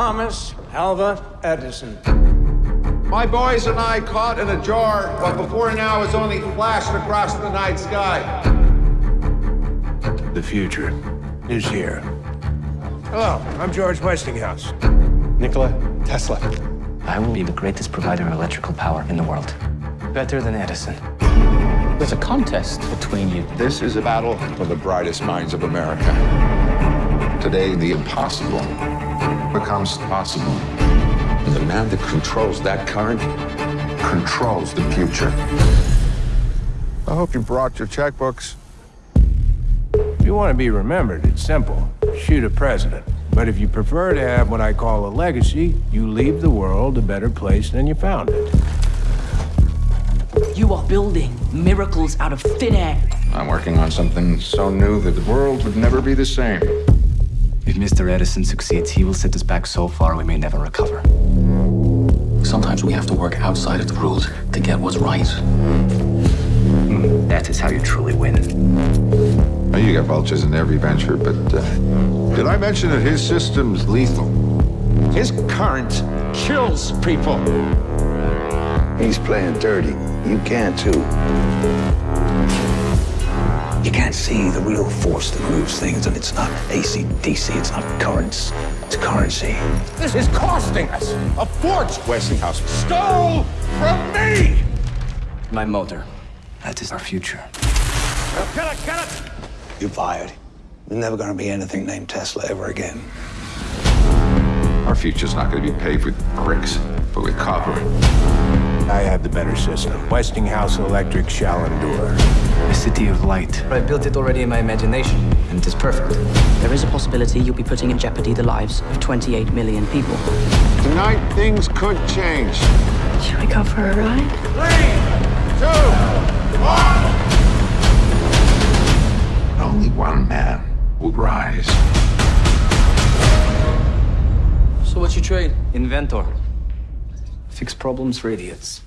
Thomas Alva Edison. My boys and I caught in a jar what before now has only flashed across the night sky. The future is here. Hello, I'm George Westinghouse. Nikola Tesla. I will be the greatest provider of electrical power in the world. Better than Edison. There's a contest between you. This is a battle for the brightest minds of America. Today, the impossible becomes possible. And the man that controls that current controls the future. I hope you brought your checkbooks. If you want to be remembered, it's simple. Shoot a president. But if you prefer to have what I call a legacy, you leave the world a better place than you found it. You are building miracles out of thin air. I'm working on something so new that the world would never be the same. If Mr. Edison succeeds, he will set us back so far we may never recover. Sometimes we have to work outside of the rules to get what's right. That is how you truly win. Well, you got vultures in every venture, but uh, did I mention that his system's lethal? His current kills people. He's playing dirty. You can too. You can't see the real force that moves things, and it's not AC DC, it's not currents, it's currency. This is costing us a fortune. Westinghouse stole from me. My motor. That is our future. You're fired. There's never gonna be anything named Tesla ever again. Our future's not going to be paved with bricks, but with copper. I have the better system. Westinghouse Electric shall endure. A city of light. I built it already in my imagination, and it is perfect. There is a possibility you'll be putting in jeopardy the lives of 28 million people. Tonight, things could change. Should we go for a ride? Three, two, one! Only one man will rise. So what you trade? Inventor. Fix problems for idiots.